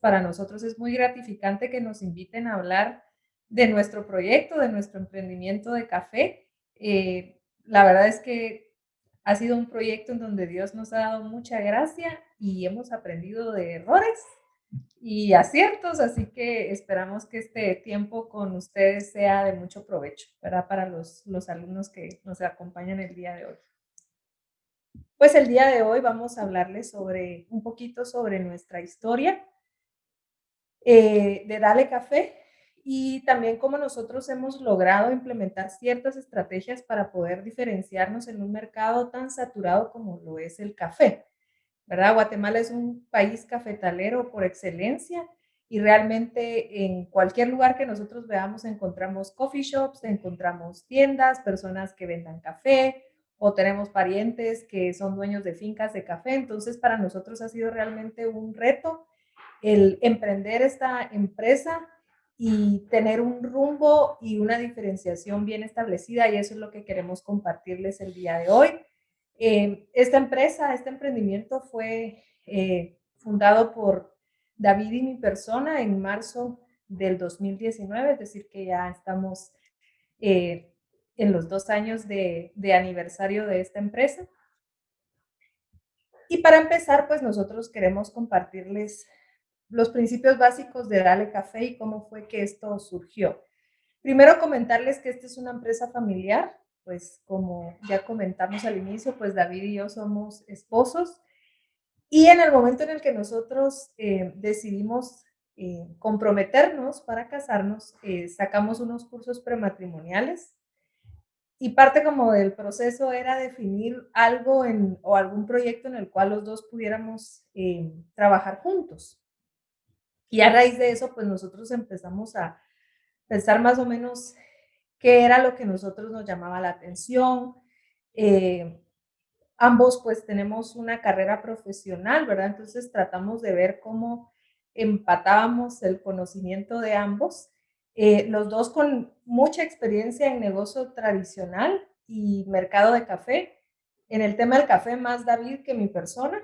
para nosotros es muy gratificante que nos inviten a hablar de nuestro proyecto, de nuestro emprendimiento de café. Eh, la verdad es que ha sido un proyecto en donde Dios nos ha dado mucha gracia y hemos aprendido de errores y aciertos, así que esperamos que este tiempo con ustedes sea de mucho provecho para los, los alumnos que nos acompañan el día de hoy. Pues el día de hoy vamos a hablarles sobre un poquito sobre nuestra historia eh, de Dale Café y también cómo nosotros hemos logrado implementar ciertas estrategias para poder diferenciarnos en un mercado tan saturado como lo es el café. ¿Verdad? Guatemala es un país cafetalero por excelencia y realmente en cualquier lugar que nosotros veamos encontramos coffee shops, encontramos tiendas, personas que vendan café o tenemos parientes que son dueños de fincas de café. Entonces, para nosotros ha sido realmente un reto el emprender esta empresa y tener un rumbo y una diferenciación bien establecida y eso es lo que queremos compartirles el día de hoy. Eh, esta empresa, este emprendimiento fue eh, fundado por David y mi persona en marzo del 2019, es decir, que ya estamos eh, en los dos años de, de aniversario de esta empresa. Y para empezar, pues nosotros queremos compartirles los principios básicos de Dale Café y cómo fue que esto surgió. Primero comentarles que esta es una empresa familiar, pues como ya comentamos al inicio, pues David y yo somos esposos y en el momento en el que nosotros eh, decidimos eh, comprometernos para casarnos, eh, sacamos unos cursos prematrimoniales y parte como del proceso era definir algo o algún proyecto en el cual los dos pudiéramos trabajar juntos. Y a raíz de eso, pues nosotros empezamos a pensar más o menos qué era lo que nosotros nos llamaba la atención. Eh, ambos pues tenemos una carrera profesional, ¿verdad? Entonces tratamos de ver cómo empatábamos el conocimiento de ambos, eh, los dos con mucha experiencia en negocio tradicional y mercado de café. En el tema del café, más David que mi persona.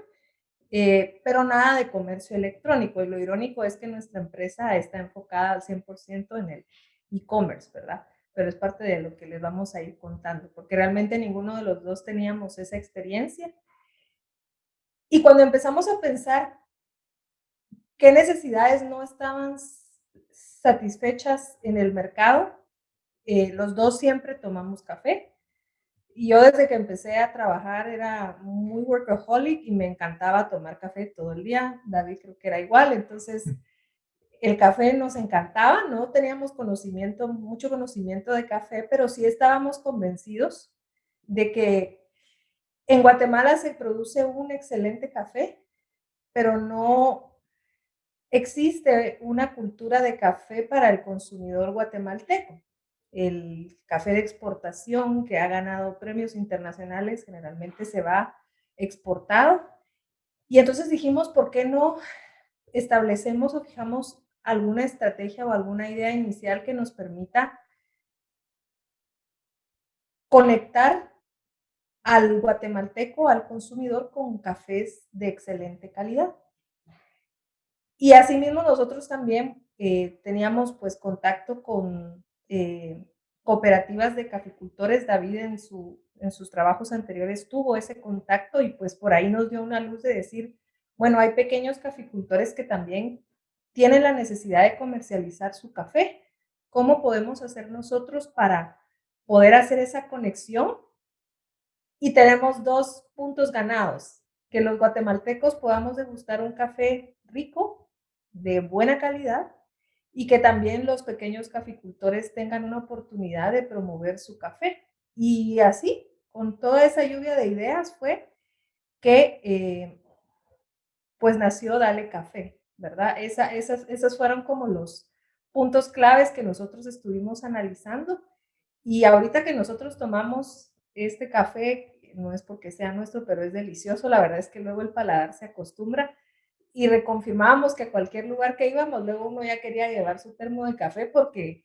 Eh, pero nada de comercio electrónico. Y lo irónico es que nuestra empresa está enfocada al 100% en el e-commerce, ¿verdad? Pero es parte de lo que les vamos a ir contando, porque realmente ninguno de los dos teníamos esa experiencia. Y cuando empezamos a pensar qué necesidades no estaban satisfechas en el mercado, eh, los dos siempre tomamos café yo desde que empecé a trabajar era muy workaholic y me encantaba tomar café todo el día. David creo que era igual, entonces el café nos encantaba, no teníamos conocimiento, mucho conocimiento de café, pero sí estábamos convencidos de que en Guatemala se produce un excelente café, pero no existe una cultura de café para el consumidor guatemalteco el café de exportación que ha ganado premios internacionales generalmente se va exportado. Y entonces dijimos, ¿por qué no establecemos o fijamos alguna estrategia o alguna idea inicial que nos permita conectar al guatemalteco, al consumidor con cafés de excelente calidad? Y asimismo nosotros también eh, teníamos pues contacto con eh, cooperativas de caficultores. David en, en sus trabajos anteriores tuvo ese contacto y pues por ahí nos dio una luz de decir, bueno, hay pequeños caficultores que también tienen la necesidad de comercializar su café. ¿Cómo podemos hacer nosotros para poder hacer esa conexión? Y tenemos dos puntos ganados, que los guatemaltecos podamos degustar un café rico, de buena calidad, y que también los pequeños caficultores tengan una oportunidad de promover su café. Y así, con toda esa lluvia de ideas fue que eh, pues nació Dale Café, ¿verdad? Esa, esas, esas fueron como los puntos claves que nosotros estuvimos analizando. Y ahorita que nosotros tomamos este café, no es porque sea nuestro, pero es delicioso, la verdad es que luego el paladar se acostumbra y reconfirmábamos que a cualquier lugar que íbamos, luego uno ya quería llevar su termo de café porque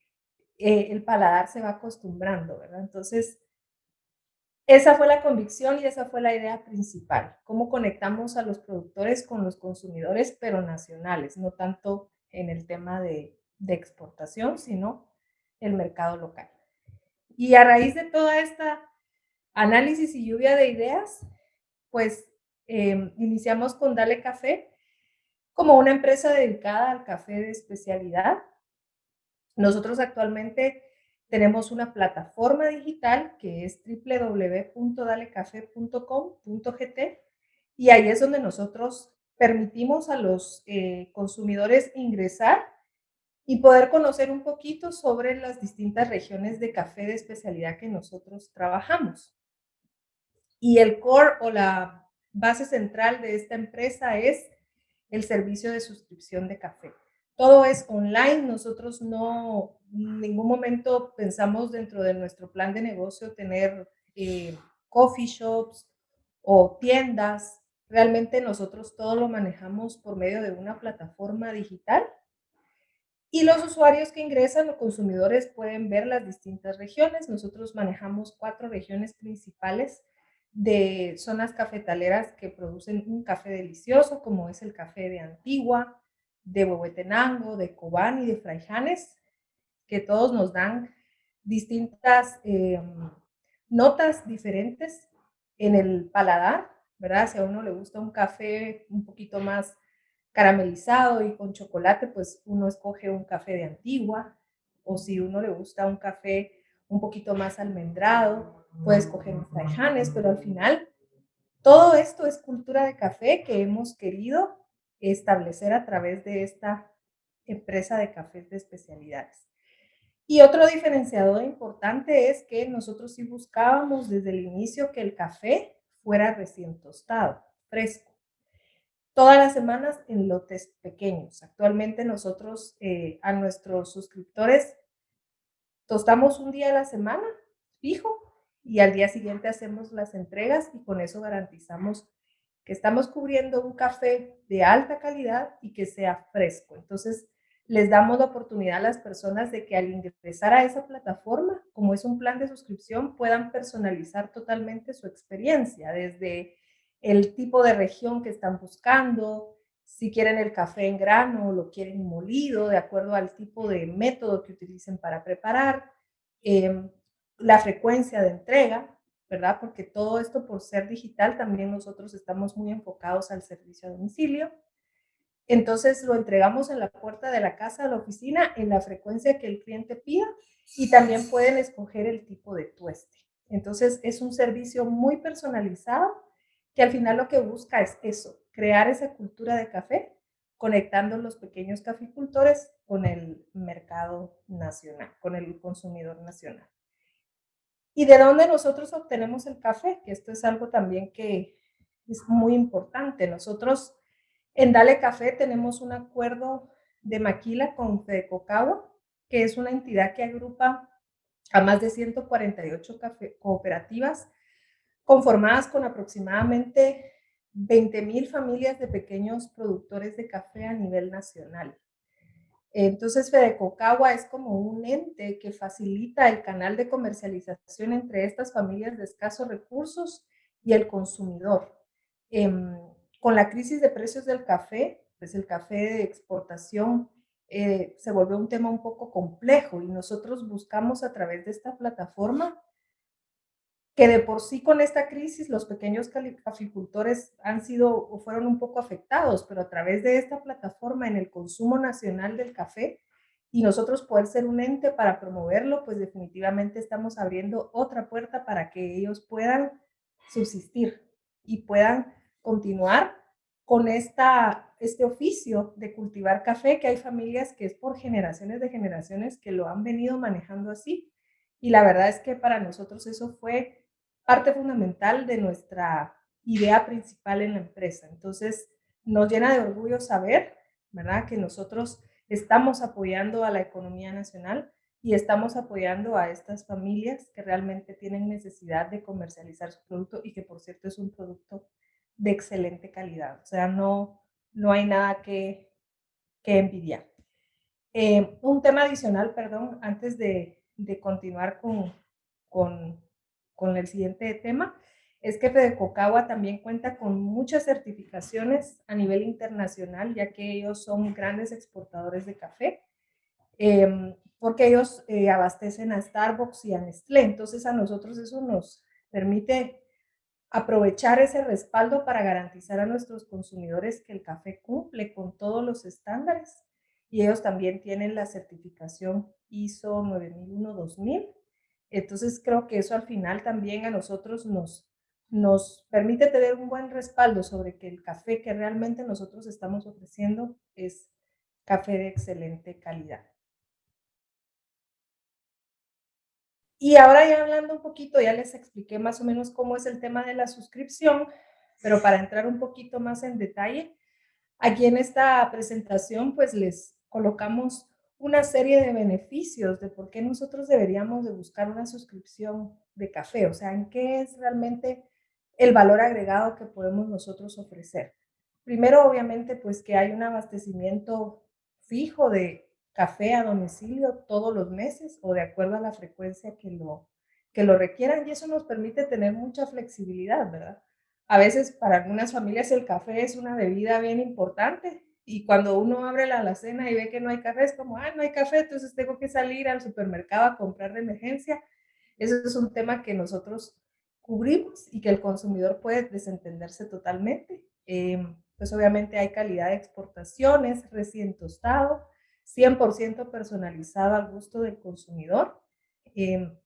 eh, el paladar se va acostumbrando, ¿verdad? Entonces, esa fue la convicción y esa fue la idea principal, cómo conectamos a los productores con los consumidores, pero nacionales, no tanto en el tema de, exportación, sino el mercado local. Y a raíz de toda esta análisis y lluvia de ideas, pues em, iniciamos con Dale Café como una empresa dedicada al café de especialidad. Nosotros actualmente tenemos una plataforma digital que es www.dalecafe.com.gt y ahí es donde nosotros permitimos a los eh, consumidores ingresar y poder conocer un poquito sobre las distintas regiones de café de especialidad que nosotros trabajamos. Y el core o la base central de esta empresa es el servicio de suscripción de café. Todo es online, nosotros no en ningún momento pensamos dentro de nuestro plan de negocio tener eh, coffee shops o tiendas. Realmente nosotros todo lo manejamos por medio de una plataforma digital y los usuarios que ingresan o consumidores pueden ver las distintas regiones. Nosotros manejamos cuatro regiones principales de zonas cafetaleras que producen un café delicioso, como es el café de Antigua, de Huehuetenango, de Cobán y de Fraijanes que todos nos dan distintas eh, notas diferentes en el paladar, ¿verdad? Si a uno le gusta un café un poquito más caramelizado y con chocolate, pues uno escoge un café de antigua, o si uno le gusta un café un poquito más almendrado, puede escoger un fraijanes, pero al final todo esto es cultura de café que hemos querido establecer a través de esta empresa de cafés de especialidades. Y otro diferenciador importante es que nosotros sí buscábamos desde el inicio que el café fuera recién tostado, fresco. Todas las semanas en lotes pequeños. Actualmente nosotros eh, a nuestros suscriptores tostamos un día a la semana, fijo, y al día siguiente hacemos las entregas y con eso garantizamos que estamos cubriendo un café de alta calidad y que sea fresco. Entonces, les damos la oportunidad a las personas de que al ingresar a esa plataforma, como es un plan de suscripción, puedan personalizar totalmente su experiencia, desde el tipo de región que están buscando, si quieren el café en grano o lo quieren molido, de acuerdo al tipo de método que utilicen para preparar, em, la frecuencia de entrega, ¿verdad? Porque todo esto por ser digital, también nosotros estamos muy enfocados al servicio a domicilio. Entonces lo entregamos en la puerta de la casa, de la oficina, en la frecuencia que el cliente pida y también pueden escoger el tipo de tueste. Entonces es un servicio muy personalizado que al final lo que busca es eso, crear esa cultura de café, conectando los pequeños caficultores con el mercado nacional, con el consumidor nacional. ¿Y de dónde nosotros obtenemos el café? Que esto es algo también que es muy importante. Nosotros en Dale Café tenemos un acuerdo de maquila con Fedecocagua, que es una entidad que agrupa a más de 148 cooperativas conformadas con aproximadamente 20 mil familias de pequeños productores de café a nivel nacional. Entonces, Fedecocagua es como un ente que facilita el canal de comercialización entre estas familias de escasos recursos y el consumidor. Em, con la crisis de precios del café, pues el café de exportación eh, se volvió un tema un poco complejo y nosotros buscamos a través de esta plataforma que de por sí con esta crisis los pequeños caficultores han sido o fueron un poco afectados, pero a través de esta plataforma en el consumo nacional del café y nosotros poder ser un ente para promoverlo, pues definitivamente estamos abriendo otra puerta para que ellos puedan subsistir y puedan continuar con esta, este oficio de cultivar café, que hay familias que es por generaciones de generaciones que lo han venido manejando así. Y la verdad es que para nosotros eso fue parte fundamental de nuestra idea principal en la empresa. Entonces, nos llena de orgullo saber, ¿verdad?, que nosotros estamos apoyando a la economía nacional y estamos apoyando a estas familias que realmente tienen necesidad de comercializar su producto y que, por cierto, es un producto de excelente calidad. O sea, no, no hay nada que, que envidiar. Eh, un tema adicional, perdón, antes de, de continuar con, con, con el siguiente tema, es que Fedecocagua también cuenta con muchas certificaciones a nivel internacional, ya que ellos son grandes exportadores de café, em, porque ellos eh, abastecen a Starbucks y a Nestlé. Entonces a nosotros eso nos permite aprovechar ese respaldo para garantizar a nuestros consumidores que el café cumple con todos los estándares y ellos también tienen la certificación ISO 9001-2000. Entonces creo que eso al final también a nosotros nos, nos permite tener un buen respaldo sobre que el café que realmente nosotros estamos ofreciendo es café de excelente calidad. Y ahora ya hablando un poquito, ya les expliqué más o menos cómo es el tema de la suscripción, pero para entrar un poquito más en detalle, aquí en esta presentación pues les colocamos una serie de beneficios de por qué nosotros deberíamos de buscar una suscripción de café, o sea, en qué es realmente el valor agregado que podemos nosotros ofrecer. Primero, obviamente, pues que hay un abastecimiento fijo de café a domicilio todos los meses o de acuerdo a la frecuencia que lo, que lo requieran y eso nos permite tener mucha flexibilidad, ¿verdad? A veces para algunas familias el café es una bebida bien importante y cuando uno abre la alacena y ve que no hay café, es como, ah, no hay café, entonces tengo que salir al supermercado a comprar de emergencia. Eso es un tema que nosotros cubrimos y que el consumidor puede desentenderse totalmente. Em, pues obviamente hay calidad de exportaciones, recién tostado, 100% personalizado al gusto del consumidor. Em,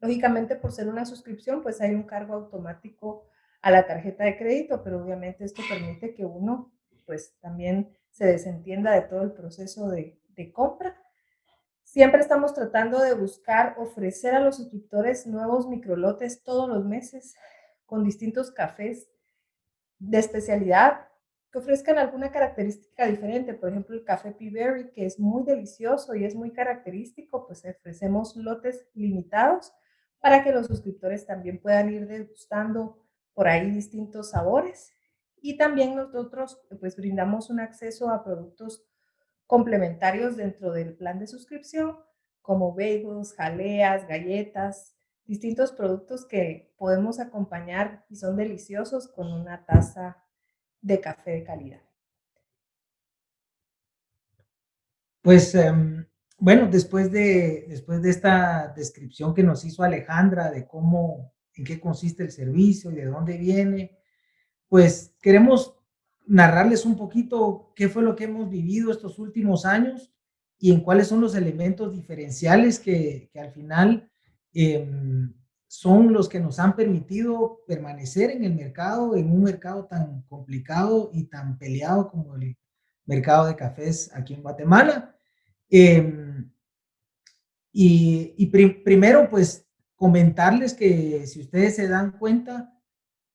lógicamente, por ser una suscripción, pues hay un cargo automático a la tarjeta de crédito, pero obviamente esto permite que uno, pues también se desentienda de todo el proceso de, compra. Siempre estamos tratando de buscar ofrecer a los suscriptores nuevos microlotes todos los meses con distintos cafés de especialidad que ofrezcan alguna característica diferente. Por ejemplo, el café P-Berry, que es muy delicioso y es muy característico, pues ofrecemos lotes limitados para que los suscriptores también puedan ir degustando por ahí distintos sabores y también nosotros pues brindamos un acceso a productos complementarios dentro del plan de suscripción, como bagels, jaleas, galletas, distintos productos que podemos acompañar y son deliciosos con una taza de café de calidad. Pues em, bueno, después de, después de esta descripción que nos hizo Alejandra de cómo, en qué consiste el servicio y de dónde viene, pues queremos narrarles un poquito qué fue lo que hemos vivido estos últimos años y en cuáles son los elementos diferenciales que, al final em, son los que nos han permitido permanecer en el mercado, en un mercado tan complicado y tan peleado como el mercado de cafés aquí en Guatemala. Em, y, primero, pues comentarles que si ustedes se dan cuenta,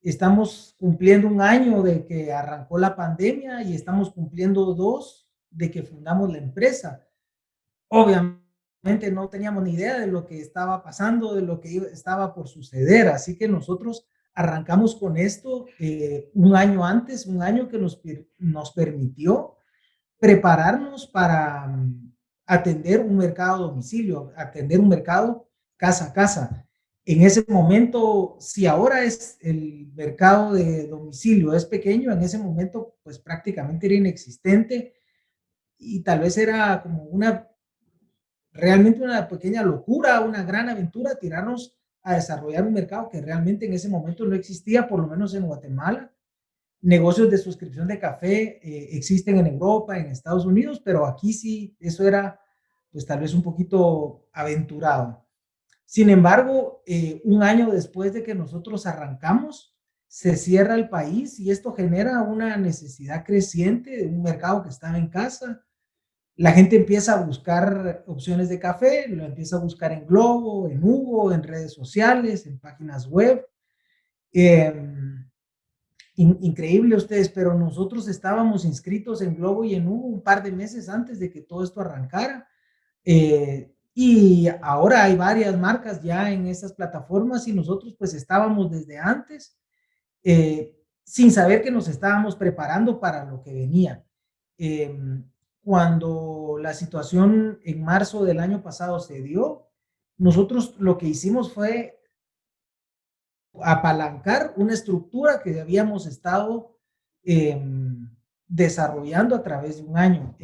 estamos cumpliendo un año de que arrancó la pandemia y estamos cumpliendo dos de que fundamos la empresa. Obviamente no teníamos ni idea de lo que estaba pasando, de lo que estaba por suceder, así que nosotros arrancamos con esto eh, un año antes, un año que nos, nos permitió prepararnos para mm, atender un mercado a domicilio, atender un mercado casa a casa en ese momento, si ahora es el mercado de domicilio es pequeño, en ese momento pues prácticamente era inexistente y tal vez era como una, realmente una pequeña locura, una gran aventura tirarnos a desarrollar un mercado que realmente en ese momento no existía, por lo menos en Guatemala. Negocios de suscripción de café eh, existen en Europa, en Estados Unidos, pero aquí sí, eso era pues tal vez un poquito aventurado. Sin embargo, eh, un año después de que nosotros arrancamos, se cierra el país y esto genera una necesidad creciente de un mercado que estaba en casa. La gente empieza a buscar opciones de café, lo empieza a buscar en Globo, en Hugo, en redes sociales, en páginas web. Em, increíble ustedes, pero nosotros estábamos inscritos en Globo y en Hugo un par de meses antes de que todo esto arrancara. Eh, y ahora hay varias marcas ya en esas plataformas y nosotros pues estábamos desde antes eh, sin saber que nos estábamos preparando para lo que venía. Em, cuando la situación en marzo del año pasado se dio, nosotros lo que hicimos fue apalancar una estructura que habíamos estado em, desarrollando a través de un año.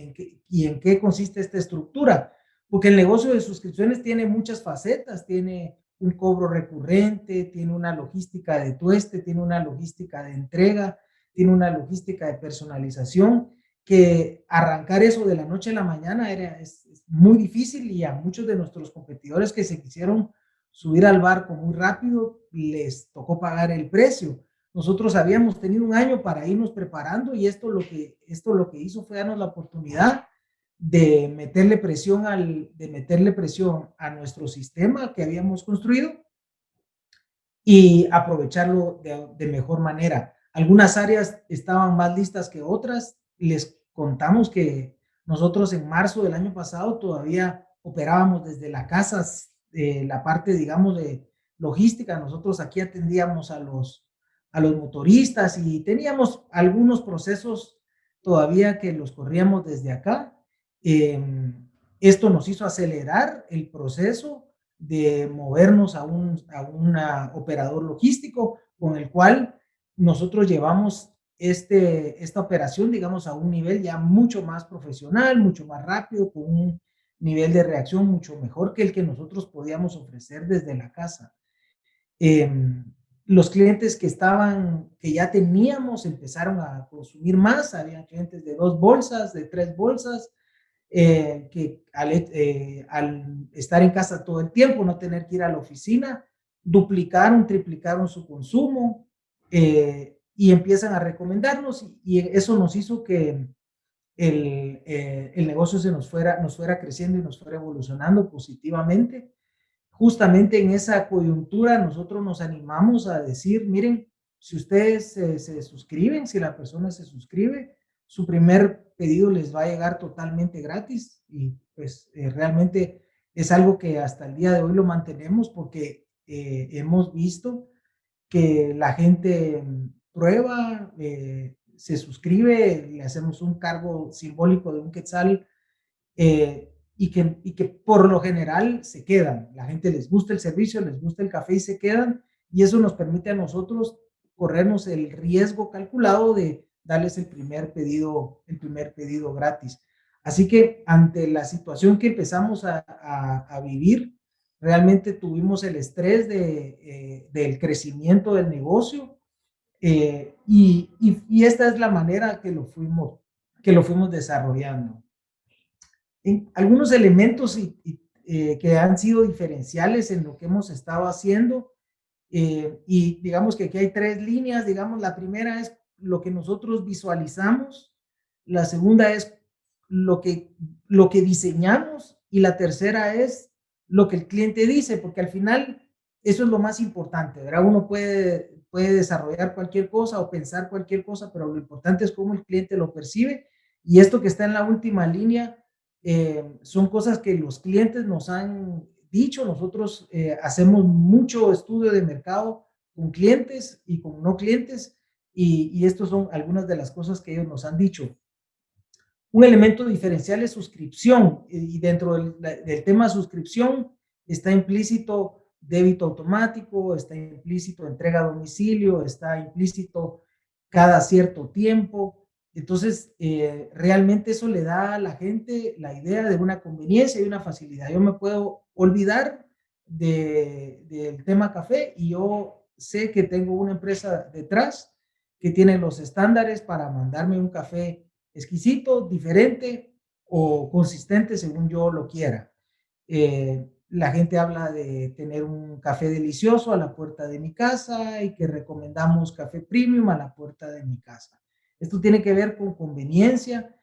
¿Y en qué consiste esta estructura? Porque el negocio de suscripciones tiene muchas facetas, tiene un cobro recurrente, tiene una logística de tueste, tiene una logística de entrega, tiene una logística de personalización, que arrancar eso de la noche a la mañana era, es, muy difícil y a muchos de nuestros competidores que se quisieron subir al barco muy rápido, les tocó pagar el precio. Nosotros habíamos tenido un año para irnos preparando y esto lo que, esto lo que hizo fue darnos la oportunidad de meterle presión al, de meterle presión a nuestro sistema que habíamos construido y aprovecharlo de, mejor manera. Algunas áreas estaban más listas que otras. Les contamos que nosotros en marzo del año pasado todavía operábamos desde la casa, de la parte, digamos, de logística. Nosotros aquí atendíamos a los, a los motoristas y teníamos algunos procesos todavía que los corríamos desde acá. Em, esto nos hizo acelerar el proceso de movernos a un a operador logístico con el cual nosotros llevamos este, esta operación, digamos, a un nivel ya mucho más profesional, mucho más rápido, con un nivel de reacción mucho mejor que el que nosotros podíamos ofrecer desde la casa. Em, los clientes que estaban, que ya teníamos, empezaron a consumir más, había clientes de dos bolsas, de tres bolsas, eh, que al, eh, al, estar en casa todo el tiempo, no tener que ir a la oficina, duplicaron, triplicaron su consumo, eh, y empiezan a recomendarnos y eso nos hizo que el, eh, el, negocio se nos fuera, nos fuera creciendo y nos fuera evolucionando positivamente. Justamente en esa coyuntura nosotros nos animamos a decir, miren, si ustedes se, suscriben, si la persona se suscribe, su primer pedido les va a llegar totalmente gratis y pues eh, realmente es algo que hasta el día de hoy lo mantenemos porque eh, hemos visto que la gente prueba, eh, se suscribe, le hacemos un cargo simbólico de un quetzal y, que, y que por lo general se quedan. La gente les gusta el servicio, les gusta el café y se quedan y eso nos permite a nosotros corrernos el riesgo calculado de darles el primer pedido, el primer pedido gratis. Así que ante la situación que empezamos a, vivir, realmente tuvimos el estrés eh, del crecimiento del negocio, eh, y, esta es la manera que lo fuimos, que lo fuimos desarrollando. Algunos elementos eh, que han sido diferenciales en lo que hemos estado haciendo, y digamos que aquí hay tres líneas, digamos, la primera es lo que nosotros visualizamos, la segunda es lo que, lo que diseñamos y la tercera es lo que el cliente dice, porque al final eso es lo más importante, ¿verdad? Uno puede puede desarrollar cualquier cosa o pensar cualquier cosa, pero lo importante es cómo el cliente lo percibe. Y esto que está en la última línea eh, son cosas que los clientes nos han dicho. Nosotros eh, hacemos mucho estudio de mercado con clientes y con no clientes y, y estos son algunas de las cosas que ellos nos han dicho. Un elemento diferencial es suscripción y dentro del, del tema suscripción está implícito débito automático, está implícito entrega a domicilio, está implícito cada cierto tiempo. Entonces, eh, realmente eso le da a la gente la idea de una conveniencia y una facilidad. Yo me puedo olvidar del tema café y yo sé que tengo una empresa detrás que tiene los estándares para mandarme un café exquisito, diferente o consistente según yo lo quiera. Eh, la gente habla de tener un café delicioso a la puerta de mi casa y que recomendamos café premium a la puerta de mi casa. Esto tiene que ver con conveniencia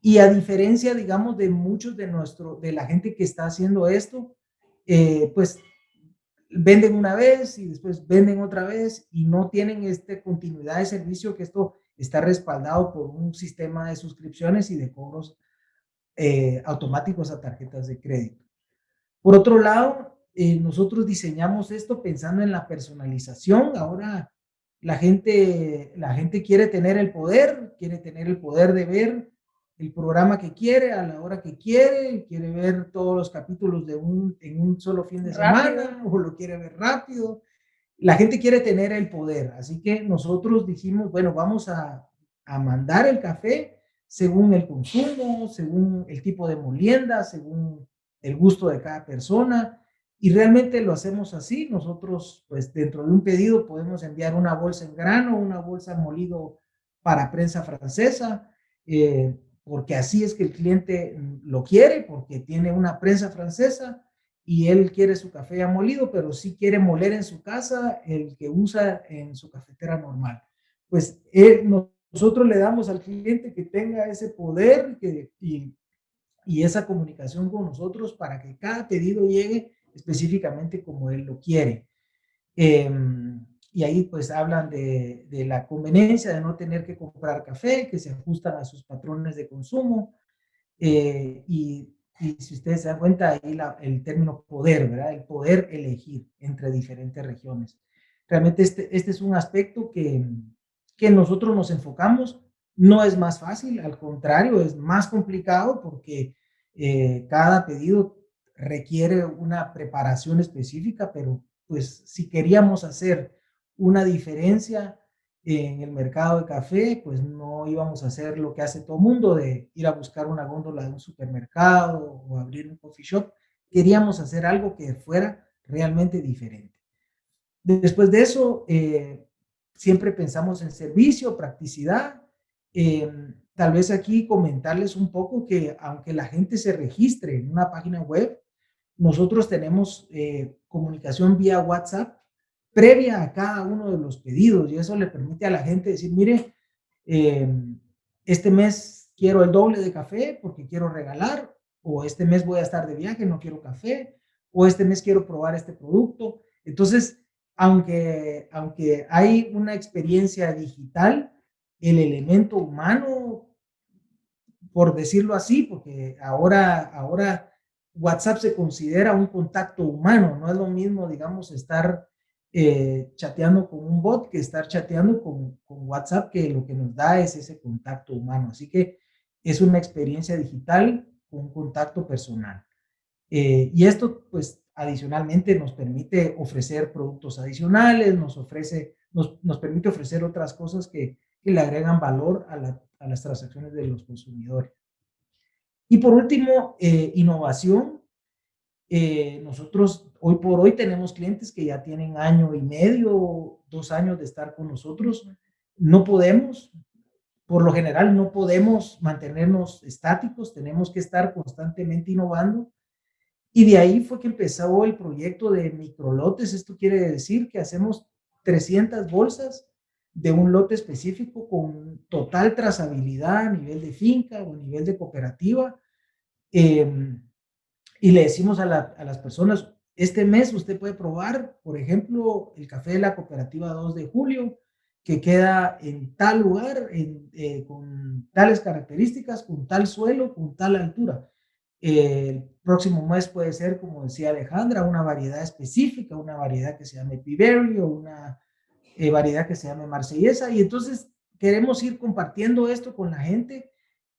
y a diferencia, digamos, de muchos de nuestro, de la gente que está haciendo esto, eh, pues venden una vez y después venden otra vez y no tienen esta continuidad de servicio que esto está respaldado por un sistema de suscripciones y de cobros eh, automáticos a tarjetas de crédito. Por otro lado, eh, nosotros diseñamos esto pensando en la personalización. Ahora la gente, la gente quiere tener el poder, quiere tener el poder de ver el programa que quiere a la hora que quiere, quiere ver todos los capítulos de un, en un solo fin de semana o lo quiere ver rápido. la gente quiere tener el poder, así que nosotros dijimos, bueno, vamos a, a mandar el café según el consumo, según el tipo de molienda, según el gusto de cada persona, y realmente lo hacemos así. Nosotros, pues dentro de un pedido podemos enviar una bolsa en grano, una bolsa molido para prensa francesa, eh, porque así es que el cliente lo quiere, porque tiene una prensa francesa y él quiere su café ya molido, pero sí quiere moler en su casa el que usa en su cafetera normal. Pues nosotros le damos al cliente que tenga ese poder que, y, y esa comunicación con nosotros para que cada pedido llegue específicamente como él lo quiere. Em, y ahí pues hablan de, de, la conveniencia de no tener que comprar café, que se ajustan a sus patrones de consumo. Eh, y, y, si ustedes se dan cuenta, ahí la, el término poder, ¿verdad? El poder elegir entre diferentes regiones. Realmente este, este es un aspecto que, que nosotros nos enfocamos. No es más fácil, al contrario, es más complicado porque eh, cada pedido requiere una preparación específica, pero pues si queríamos hacer una diferencia en el mercado de café, pues no íbamos a hacer lo que hace todo mundo de ir a buscar una góndola de un supermercado o abrir un coffee shop. Queríamos hacer algo que fuera realmente diferente. Después de eso, eh, siempre pensamos en servicio, practicidad. Eh, tal vez aquí comentarles un poco que aunque la gente se registre en una página web, nosotros tenemos eh, comunicación vía WhatsApp previa a cada uno de los pedidos y eso le permite a la gente decir, mire, em, este mes quiero el doble de café porque quiero regalar, o este mes voy a estar de viaje, no quiero café, o este mes quiero probar este producto. Entonces, aunque, aunque hay una experiencia digital, el elemento humano, por decirlo así, porque ahora, ahora WhatsApp se considera un contacto humano, no es lo mismo, digamos, estar eh, chateando con un bot que estar chateando con, WhatsApp, que lo que nos da es ese contacto humano. Así que es una experiencia digital con un contacto personal. Eh, y esto, pues, adicionalmente nos permite ofrecer productos adicionales, nos ofrece, nos, nos permite ofrecer otras cosas que, que le agregan valor a, la, a las transacciones de los consumidores. Y por último, eh, innovación. Eh, nosotros hoy por hoy tenemos clientes que ya tienen año y medio, dos años de estar con nosotros. No podemos, por lo general, no podemos mantenernos estáticos, tenemos que estar constantemente innovando. Y de ahí fue que empezó el proyecto de microlotes. Esto quiere decir que hacemos 300 bolsas de un lote específico con total trazabilidad a nivel de finca o a nivel de cooperativa. Em, y le decimos a, las personas, este mes usted puede probar, por ejemplo, el café de la cooperativa 2 de julio, que queda en tal lugar, eh, con tales características, con tal suelo, con tal altura. el próximo mes puede ser, como decía Alejandra, una variedad específica, una variedad que se llame Piberry o una eh, variedad que se llame marsellesa. Y entonces queremos ir compartiendo esto con la gente.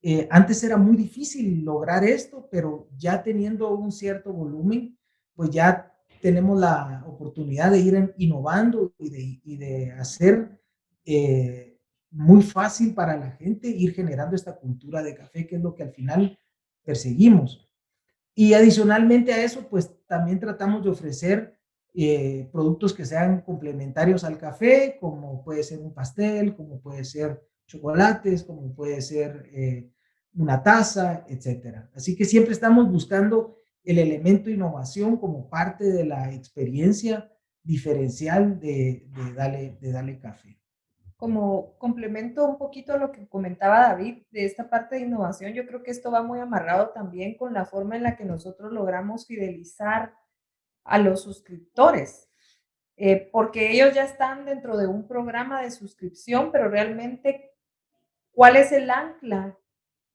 Eh, antes era muy difícil lograr esto, pero ya teniendo un cierto volumen, pues ya tenemos la oportunidad de ir innovando y de, hacer eh, muy fácil para la gente ir generando esta cultura de café, que es lo que al final perseguimos. Y adicionalmente a eso, pues también tratamos de ofrecer eh, productos que sean complementarios al café, como puede ser un pastel, como puede ser chocolates, como puede ser eh, una taza, etcétera. Así que siempre estamos buscando el elemento innovación como parte de la experiencia diferencial de, de, Dale, de Dale Café. Como complemento un poquito a lo que comentaba David de esta parte de innovación, yo creo que esto va muy amarrado también con la forma en la que nosotros logramos fidelizar a los suscriptores, eh, porque ellos ya están dentro de un programa de suscripción, pero realmente, ¿cuál es el ancla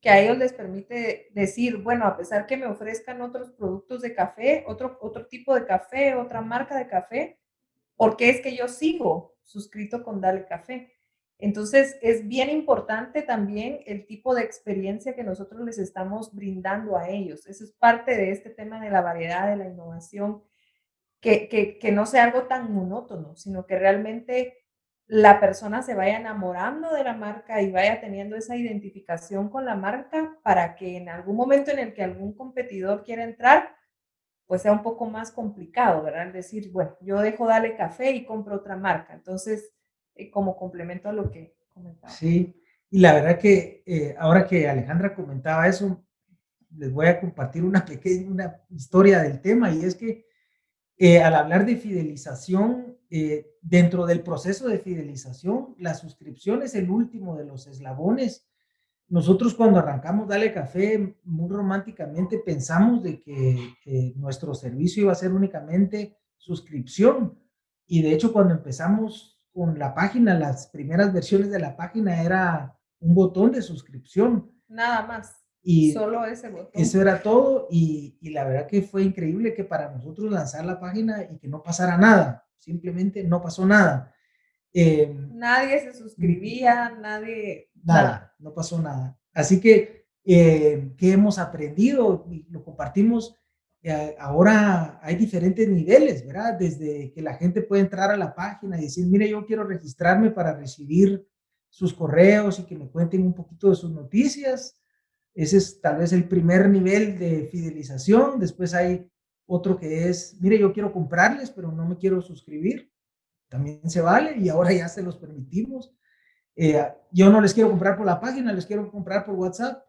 que a ellos les permite decir, bueno, a pesar que me ofrezcan otros productos de café, otro, otro tipo de café, otra marca de café, ¿por qué es que yo sigo suscrito con Dale Café? Entonces, es bien importante también el tipo de experiencia que nosotros les estamos brindando a ellos. Eso es parte de este tema de la variedad, de la innovación que, que, que no sea algo tan monótono, sino que realmente la persona se vaya enamorando de la marca y vaya teniendo esa identificación con la marca para que en algún momento en el que algún competidor quiera entrar, pues sea un poco más complicado, ¿verdad? Decir, bueno, yo dejo Dale Café y compro otra marca. Entonces, eh, como complemento a lo que comentaba. Sí, y la verdad que eh, ahora que Alejandra comentaba eso, les voy a compartir una pequeña una historia del tema y es que eh, al hablar de fidelización, dentro del proceso de fidelización, la suscripción es el último de los eslabones nosotros cuando arrancamos Dale Café, muy románticamente pensamos de que, nuestro servicio iba a ser únicamente suscripción. Y de hecho, cuando empezamos con la página, las primeras versiones de la página era un botón de suscripción. Nada más. Y solo ese botón. Eso era todo. Y, y la verdad que fue increíble que para nosotros lanzar la página y que no pasara nada. Simplemente no pasó nada. Em, nadie se suscribía, nadie... Nada, no pasó nada. Así que, eh, ¿qué hemos aprendido? Y lo compartimos. Eh, ahora hay diferentes niveles, ¿verdad? Desde que la gente puede entrar a la página y decir, mire, yo quiero registrarme para recibir sus correos y que me cuenten un poquito de sus noticias. Ese es tal vez el primer nivel de fidelización. Después hay otro que es, mire, yo quiero comprarles, pero no me quiero suscribir también se vale y ahora ya se los permitimos. Eh, yo no les quiero comprar por la página, les quiero comprar por WhatsApp.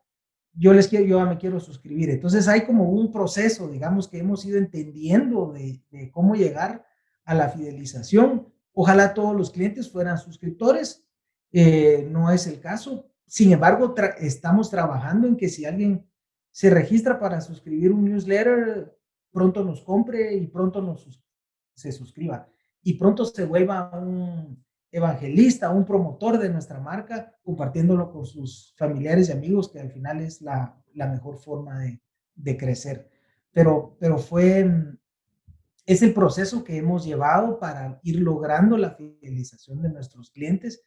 Yo les quiero, yo me quiero suscribir. Entonces hay como un proceso, digamos, que hemos ido entendiendo de, cómo llegar a la fidelización. Ojalá todos los clientes fueran suscriptores. Eh, no es el caso. Sin embargo, estamos trabajando en que si alguien se registra para suscribir un newsletter, pronto nos compre y pronto nos se suscriba y pronto se vuelva un evangelista, un promotor de nuestra marca, compartiéndolo con sus familiares y amigos, que al final es la, la mejor forma de, de, crecer. Pero, pero fue, es el proceso que hemos llevado para ir logrando la fidelización de nuestros clientes.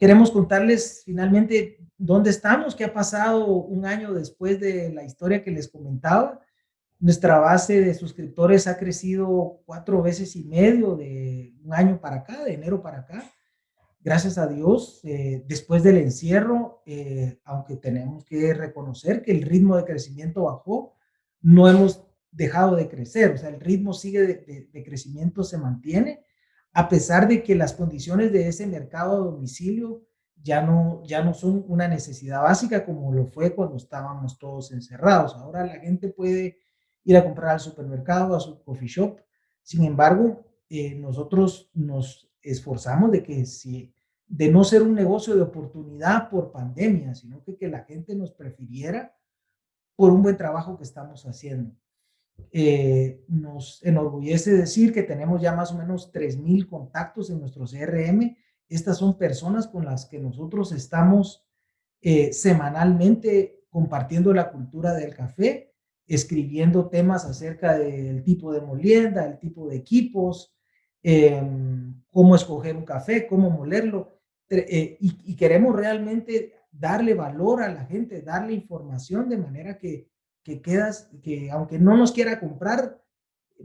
Queremos contarles finalmente dónde estamos, qué ha pasado un año después de la historia que les comentaba. Nuestra base de suscriptores ha crecido cuatro veces y medio de un año para acá, de enero para acá. Gracias a Dios, eh, después del encierro, eh, aunque tenemos que reconocer que el ritmo de crecimiento bajó, no hemos dejado de crecer, o sea, el ritmo sigue de, de crecimiento, se mantiene, a pesar de que las condiciones de ese mercado a domicilio ya no, ya no son una necesidad básica como lo fue cuando estábamos todos encerrados. Ahora la gente puede ir a comprar al supermercado, a su coffee shop. Sin embargo, eh, nosotros nos esforzamos de que si, de no ser un negocio de oportunidad por pandemia, sino que, que la gente nos prefiriera por un buen trabajo que estamos haciendo. Eh, nos enorgullece decir que tenemos ya más o menos 3.000 contactos en nuestro CRM. Estas son personas con las que nosotros estamos eh, semanalmente compartiendo la cultura del café escribiendo temas acerca del tipo de molienda, el tipo de equipos, em, cómo escoger un café, cómo molerlo. Eh, y, queremos realmente darle valor a la gente, darle información de manera que, que quedas, que aunque no nos quiera comprar,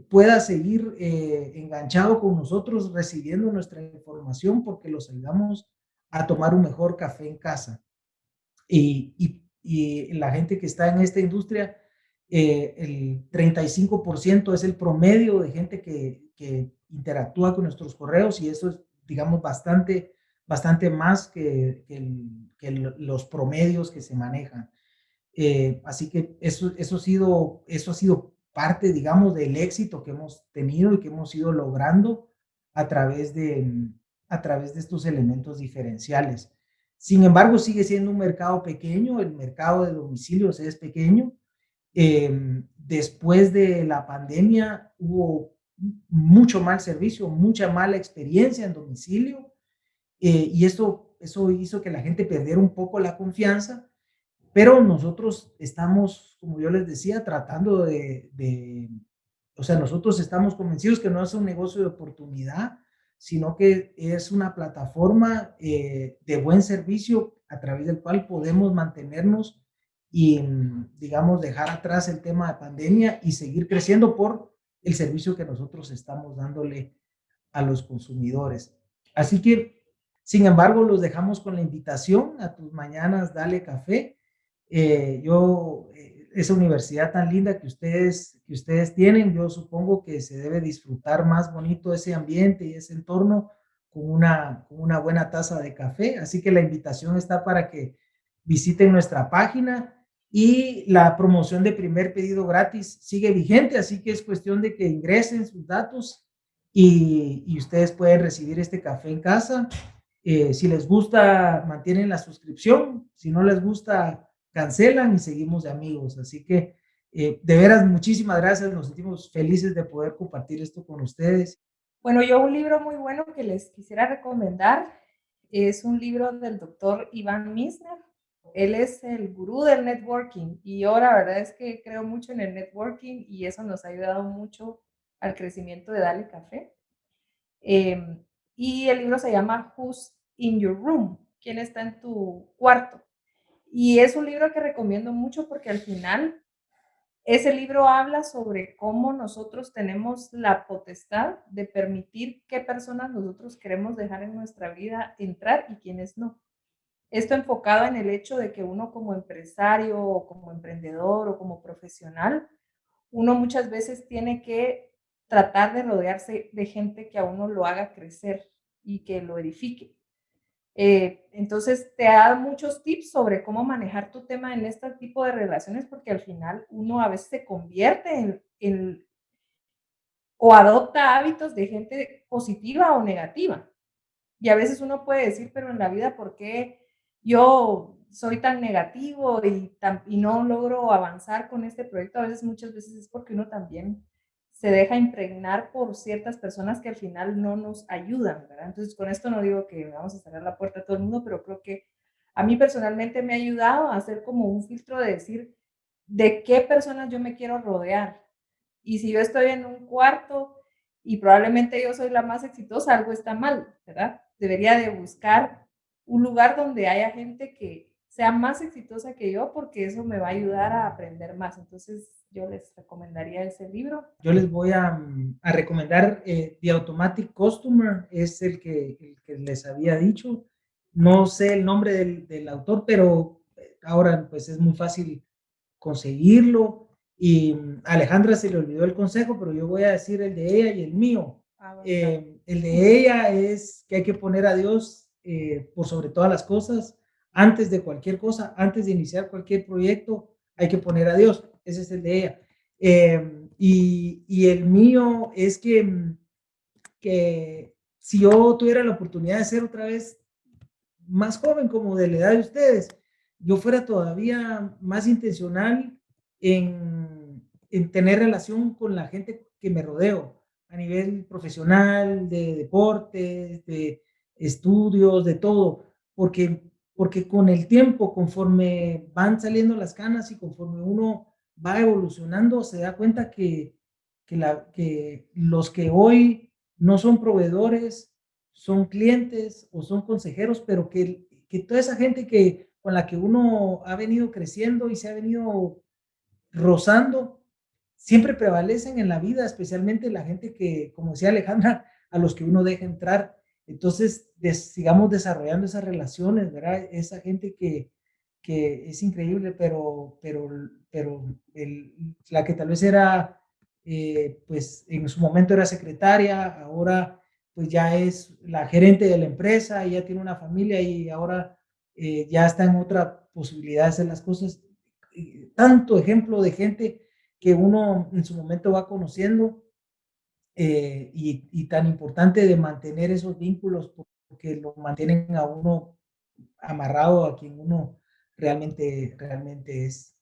pueda seguir eh, enganchado con nosotros recibiendo nuestra información porque los ayudamos a tomar un mejor café en casa. Y, y, la gente que está en esta industria, eh, el 35% es el promedio de gente que, que, interactúa con nuestros correos y eso es, digamos, bastante, bastante más que, que, los promedios que se manejan. Eh, así que eso, eso, ha sido, eso ha sido parte, digamos, del éxito que hemos tenido y que hemos ido logrando a través de, a través de estos elementos diferenciales. Sin embargo, sigue siendo un mercado pequeño, el mercado de domicilios es pequeño, Em, después de la pandemia hubo mucho mal servicio, mucha mala experiencia en domicilio eh, y esto, eso hizo que la gente perdiera un poco la confianza, pero nosotros estamos, como yo les decía, tratando de, de o sea, nosotros estamos convencidos que no es un negocio de oportunidad, sino que es una plataforma eh, de buen servicio a través del cual podemos mantenernos y, digamos, dejar atrás el tema de pandemia y seguir creciendo por el servicio que nosotros estamos dándole a los consumidores. Así que, sin embargo, los dejamos con la invitación a tus mañanas, dale café. Eh, yo, eh, esa universidad tan linda que ustedes, que ustedes tienen, yo supongo que se debe disfrutar más bonito ese ambiente y ese entorno con una, con una buena taza de café. Así que la invitación está para que visiten nuestra página y la promoción de primer pedido gratis sigue vigente, así que es cuestión de que ingresen sus datos y, y ustedes pueden recibir este café en casa. Eh, si les gusta, mantienen la suscripción, si no les gusta, cancelan y seguimos de amigos. Así que eh, de veras, muchísimas gracias, nos sentimos felices de poder compartir esto con ustedes. Bueno, yo un libro muy bueno que les quisiera recomendar es un libro del doctor Iván Misner. Él es el gurú del networking y yo la verdad es que creo mucho en el networking y eso nos ha ayudado mucho al crecimiento de Dale Café. Em, y el libro se llama Who's in Your Room? ¿Quién está en tu cuarto? Y es un libro que recomiendo mucho porque al final ese libro habla sobre cómo nosotros tenemos la potestad de permitir qué personas nosotros queremos dejar en nuestra vida entrar y quiénes no. Esto enfocado en el hecho de que uno como empresario o como emprendedor o como profesional, uno muchas veces tiene que tratar de rodearse de gente que a uno lo haga crecer y que lo edifique. Eh, entonces, te da muchos tips sobre cómo manejar tu tema en este tipo de relaciones, porque al final uno a veces se convierte en, o adopta hábitos de gente positiva o negativa. Y a veces uno puede decir, pero en la vida, ¿por qué yo soy tan negativo y, y no logro avanzar con este proyecto? A veces, muchas veces es porque uno también se deja impregnar por ciertas personas que al final no nos ayudan. Entonces, con esto no digo que vamos a cerrar la puerta a todo el mundo, pero creo que a mí personalmente me ha ayudado a hacer como un filtro de decir de qué personas yo me quiero rodear. Y si yo estoy en un cuarto y probablemente yo soy la más exitosa, algo está mal, ¿verdad? Debería de buscar un lugar donde haya gente que sea más exitosa que yo porque eso me va a ayudar a aprender más. Entonces, yo les recomendaría ese libro. Yo les voy a, a recomendar eh, The Automatic Customer, es el que, el que, les había dicho. No sé el nombre del, del, autor, pero eh, ahora pues es muy fácil conseguirlo. Y mm, Alejandra se le olvidó el consejo, pero yo voy a decir el de ella y el mío. Ah, eh, el de ella es que hay que poner a Dios eh, por sobre todas las cosas antes de cualquier cosa, antes de iniciar cualquier proyecto, hay que poner a Dios. Ese es el de ella. Em, y, y, el mío es que, que si yo tuviera la oportunidad de ser otra vez más joven, como de la edad de ustedes, yo fuera todavía más intencional en, en tener relación con la gente que me rodeo a nivel profesional, de deportes, de estudios, de todo, porque porque con el tiempo, conforme van saliendo las canas y conforme uno va evolucionando, se da cuenta que, que, la, que los que hoy no son proveedores, son clientes o son consejeros, pero que, que toda esa gente que, con la que uno ha venido creciendo y se ha venido rozando, siempre prevalecen en la vida, especialmente la gente que, como decía Alejandra, a los que uno deja entrar entonces, sigamos desarrollando esas relaciones, ¿verdad? Esa gente que, que es increíble, pero, pero, pero la que tal vez era, eh, pues en su momento era secretaria, ahora pues ya es la gerente de la empresa, ya tiene una familia y ahora eh, ya está en otra posibilidad de hacer las cosas. Tanto ejemplo de gente que uno en su momento va conociendo eh, y, tan importante de mantener esos vínculos porque lo mantienen a uno amarrado a quien uno realmente, realmente es.